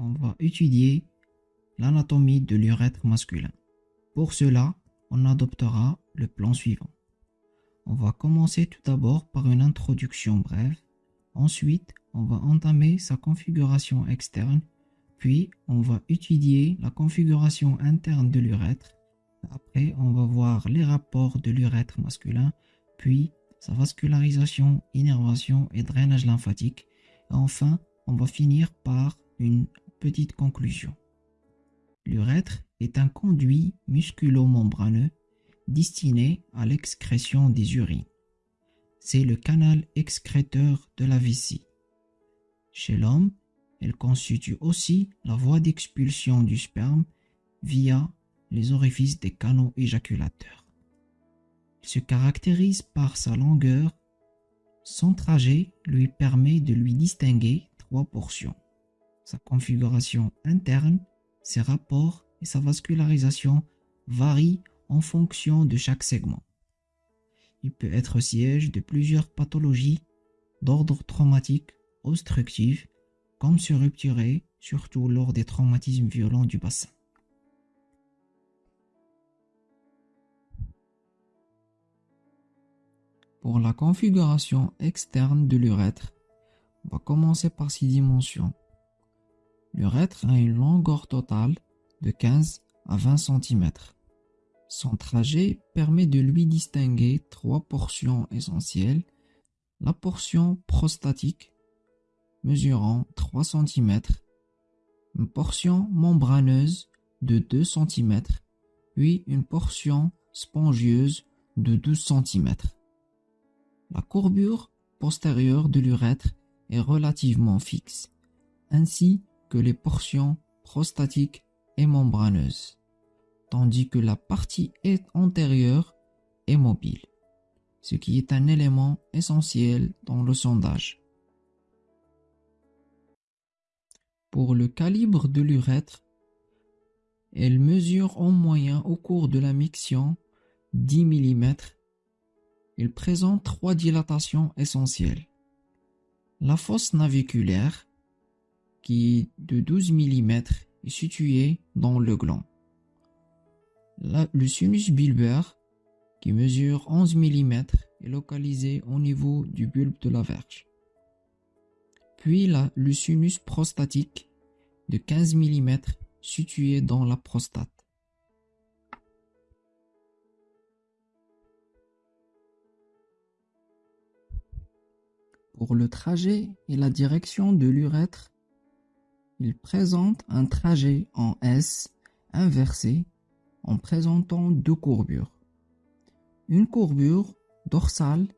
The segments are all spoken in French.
on va étudier l'anatomie de l'urètre masculin. Pour cela, on adoptera le plan suivant. On va commencer tout d'abord par une introduction brève. Ensuite, on va entamer sa configuration externe. Puis, on va étudier la configuration interne de l'urètre. Après, on va voir les rapports de l'urètre masculin, puis sa vascularisation, innervation et drainage lymphatique. Enfin, on va finir par une petite conclusion. L'urètre est un conduit musculo-membraneux destiné à l'excrétion des urines. C'est le canal excréteur de la vessie. Chez l'homme, elle constitue aussi la voie d'expulsion du sperme via les orifices des canaux éjaculateurs. Il se caractérise par sa longueur. Son trajet lui permet de lui distinguer trois portions. Sa configuration interne, ses rapports et sa vascularisation varient en fonction de chaque segment. Il peut être siège de plusieurs pathologies d'ordre traumatique, obstructif, comme se rupturer, surtout lors des traumatismes violents du bassin. Pour la configuration externe de l'urètre, on va commencer par ses dimensions. L'urètre a une longueur totale de 15 à 20 cm. Son trajet permet de lui distinguer trois portions essentielles. La portion prostatique, mesurant 3 cm, une portion membraneuse de 2 cm, puis une portion spongieuse de 12 cm. La courbure postérieure de l'urètre est relativement fixe, ainsi les portions prostatiques et membraneuses, tandis que la partie antérieure est mobile, ce qui est un élément essentiel dans le sondage. Pour le calibre de l'urètre, elle mesure en moyen au cours de la miction 10 mm il présente trois dilatations essentielles. La fosse naviculaire, qui est de 12 mm, est située dans le gland. le sinus bulbaire, qui mesure 11 mm, est localisé au niveau du bulbe de la verge. Puis le sinus prostatique, de 15 mm, situé dans la prostate. Pour le trajet et la direction de l'urètre, il présente un trajet en S inversé en présentant deux courbures. Une courbure dorsale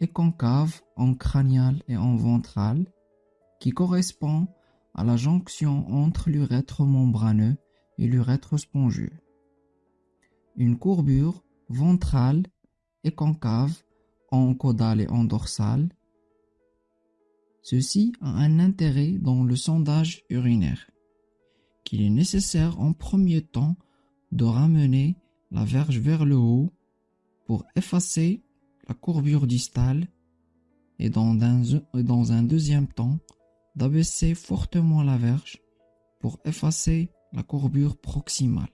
et concave en cranial et en ventral qui correspond à la jonction entre l'urètre membraneux et l'urètre spongieux. Une courbure ventrale et concave en caudal et en dorsal Ceci a un intérêt dans le sondage urinaire, qu'il est nécessaire en premier temps de ramener la verge vers le haut pour effacer la courbure distale et dans un, dans un deuxième temps d'abaisser fortement la verge pour effacer la courbure proximale.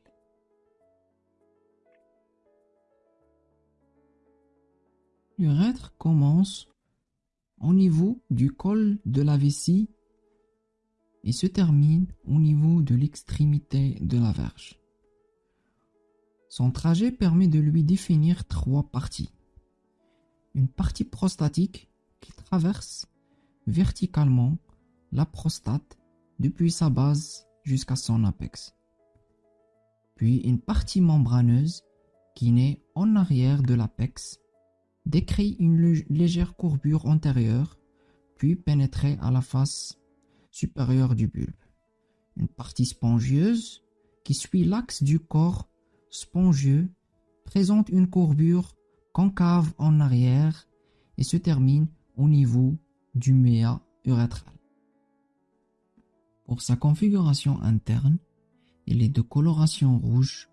L'urètre commence au niveau du col de la vessie et se termine au niveau de l'extrémité de la verge. Son trajet permet de lui définir trois parties. Une partie prostatique qui traverse verticalement la prostate depuis sa base jusqu'à son apex. Puis une partie membraneuse qui naît en arrière de l'apex décrit une légère courbure antérieure, puis pénétrait à la face supérieure du bulbe. Une partie spongieuse qui suit l'axe du corps spongieux présente une courbure concave en arrière et se termine au niveau du méa urétral. Pour sa configuration interne, elle est de coloration rouge,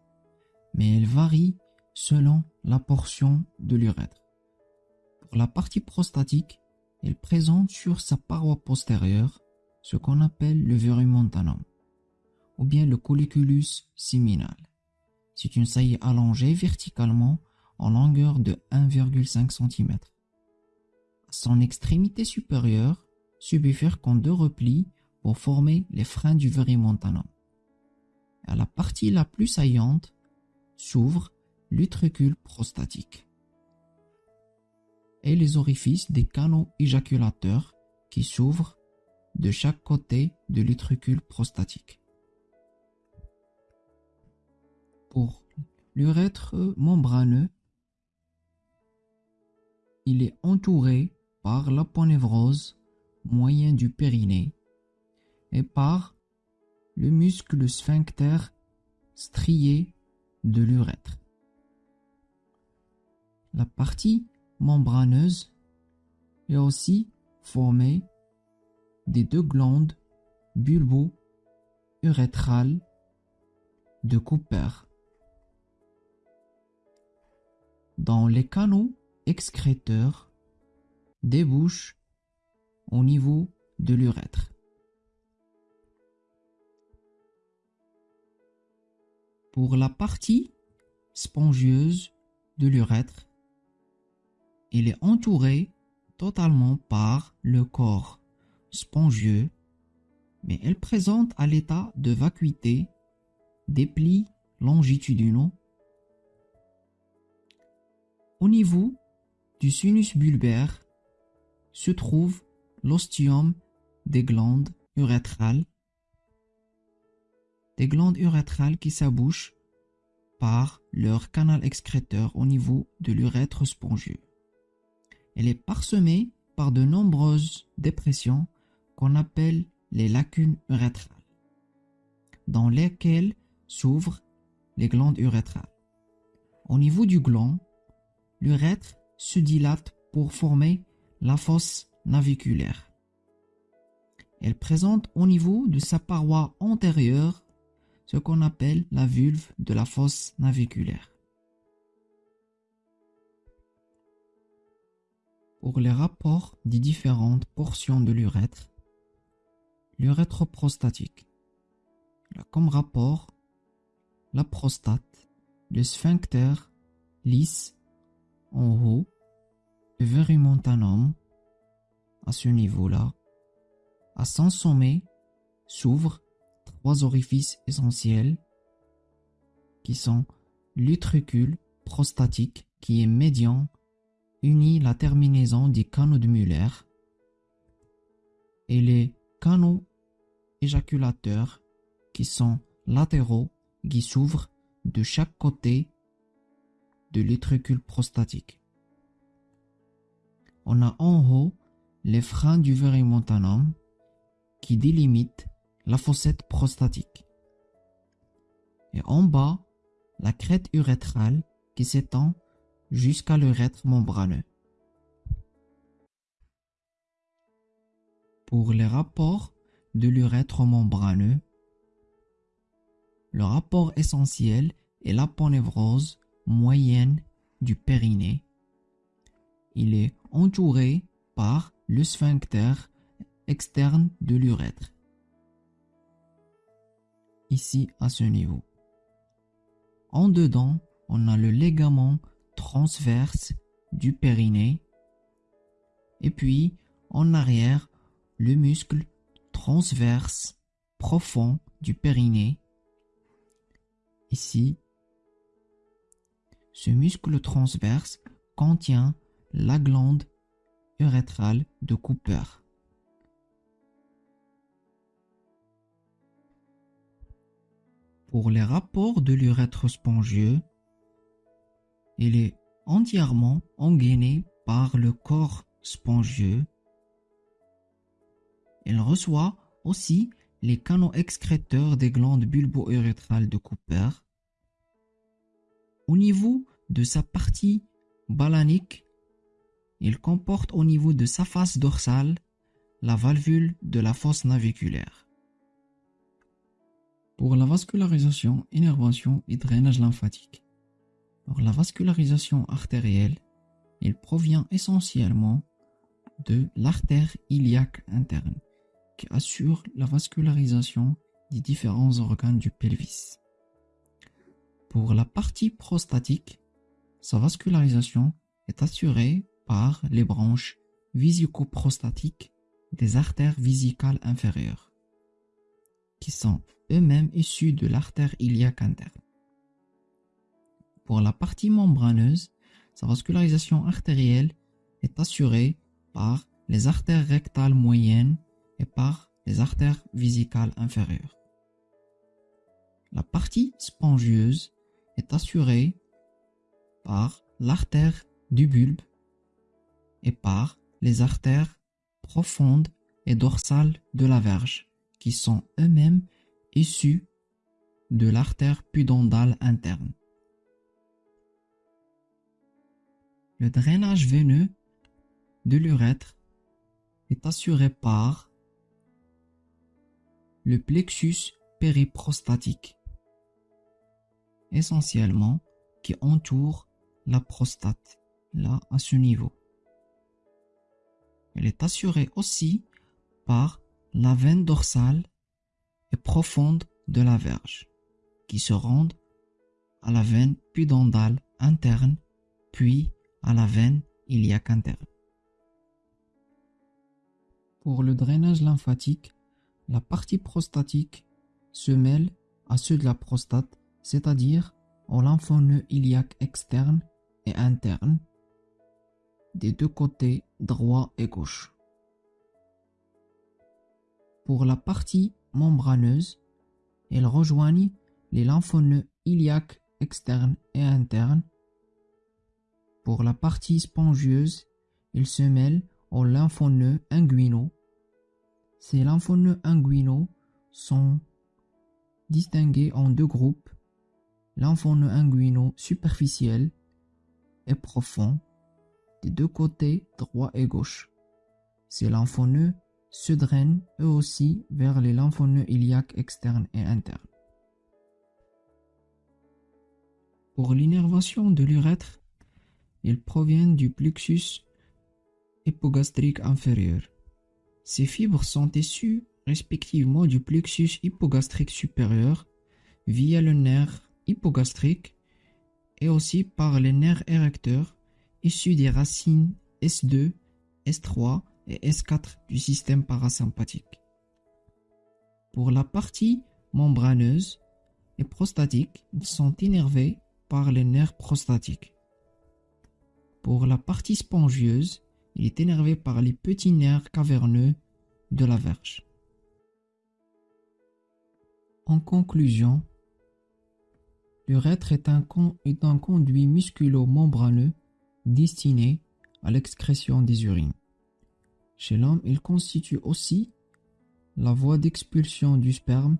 mais elle varie selon la portion de l'urètre. La partie prostatique, elle présente sur sa paroi postérieure ce qu'on appelle le verumontanum. ou bien le colliculus séminal. C'est une saillie allongée verticalement en longueur de 1,5 cm. Son extrémité supérieure se bifurque deux replis pour former les freins du verimontanum. À la partie la plus saillante s'ouvre l'utricule prostatique les orifices des canaux éjaculateurs qui s'ouvrent de chaque côté de l'utricule prostatique. Pour l'urètre membraneux, il est entouré par l'aponevrose moyen du périnée et par le muscle sphincter strié de l'urètre. La partie membraneuse est aussi formée des deux glandes bulbo-urétrales de Cooper. Dans les canaux excréteurs débouchent au niveau de l'urètre. Pour la partie spongieuse de l'urètre, il est entouré totalement par le corps spongieux, mais elle présente à l'état de vacuité des plis longitudinaux. Au niveau du sinus bulbaire se trouve l'ostium des glandes urétrales, des glandes urétrales qui s'abouchent par leur canal excréteur au niveau de l'urètre spongieux. Elle est parsemée par de nombreuses dépressions qu'on appelle les lacunes urétrales, dans lesquelles s'ouvrent les glandes urétrales. Au niveau du gland, l'urètre se dilate pour former la fosse naviculaire. Elle présente au niveau de sa paroi antérieure ce qu'on appelle la vulve de la fosse naviculaire. Pour les rapports des différentes portions de l'urètre, l'urètre prostatique. A comme rapport la prostate, le sphincter lisse en haut, le verimontanum à ce niveau-là. À son sommet s'ouvrent trois orifices essentiels qui sont l'utricule prostatique qui est médian unit la terminaison des canaux de Muller et les canaux éjaculateurs qui sont latéraux qui s'ouvrent de chaque côté de l'utricule prostatique. On a en haut les freins du verimontanum qui délimitent la fossette prostatique. Et en bas, la crête urétrale qui s'étend jusqu'à l'urètre membraneux. Pour les rapports de l'urètre membraneux, le rapport essentiel est l'aponevrose moyenne du périnée. Il est entouré par le sphincter externe de l'urètre. Ici à ce niveau. En dedans, on a le ligament transverse du périnée. Et puis, en arrière, le muscle transverse profond du périnée. Ici, ce muscle transverse contient la glande urétrale de Cooper. Pour les rapports de l'urètre spongieux, il est entièrement engainé par le corps spongieux elle reçoit aussi les canaux excréteurs des glandes bulbo-urétrales de Cooper. Au niveau de sa partie balanique, il comporte au niveau de sa face dorsale la valvule de la fosse naviculaire. Pour la vascularisation, innervation et drainage lymphatique. Pour la vascularisation artérielle, il provient essentiellement de l'artère iliaque interne qui assure la vascularisation des différents organes du pelvis. Pour la partie prostatique, sa vascularisation est assurée par les branches visico-prostatiques des artères vésicales inférieures, qui sont eux-mêmes issues de l'artère iliaque interne. Pour la partie membraneuse, sa vascularisation artérielle est assurée par les artères rectales moyennes et par les artères vésicales inférieures. La partie spongieuse est assurée par l'artère du bulbe et par les artères profondes et dorsales de la verge, qui sont eux-mêmes issus de l'artère pudendale interne. Le drainage veineux de l'urètre est assuré par le plexus périprostatique, essentiellement qui entoure la prostate, là à ce niveau. Elle est assurée aussi par la veine dorsale et profonde de la verge, qui se rendent à la veine pudendale interne, puis à la veine iliaque interne. Pour le drainage lymphatique, la partie prostatique se mêle à ceux de la prostate, c'est-à-dire au lymphoneux iliaque externe et interne des deux côtés droit et gauche. Pour la partie membraneuse, elle rejoignent les lymphoneux iliaques externes et internes. Pour la partie spongieuse, il se mêle aux lymphoneux inguinaux. Ces lymphoneux inguinaux sont distingués en deux groupes, lymphoneux inguinaux superficiels et profonds des deux côtés droit et gauche. Ces lymphoneux se drainent eux aussi vers les lymphoneux iliaques externes et internes. Pour l'innervation de l'urètre, ils proviennent du plexus hypogastrique inférieur. Ces fibres sont issues respectivement du plexus hypogastrique supérieur via le nerf hypogastrique et aussi par les nerfs érecteurs issus des racines S2, S3 et S4 du système parasympathique. Pour la partie membraneuse et prostatique, ils sont innervés par les nerfs prostatiques. Pour la partie spongieuse, il est énervé par les petits nerfs caverneux de la verge. En conclusion, l'urètre est est un conduit musculo-membraneux destiné à l'excrétion des urines. Chez l'homme, il constitue aussi la voie d'expulsion du sperme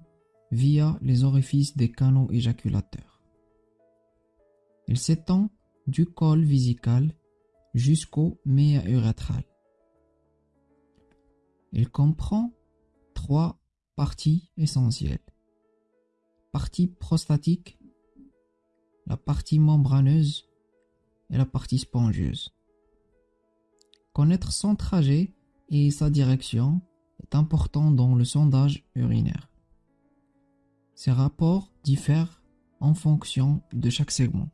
via les orifices des canaux éjaculateurs. Il s'étend du col vésical jusqu'au méa urétral. Il comprend trois parties essentielles. Partie prostatique, la partie membraneuse et la partie spongieuse. Connaître son trajet et sa direction est important dans le sondage urinaire. Ces rapports diffèrent en fonction de chaque segment.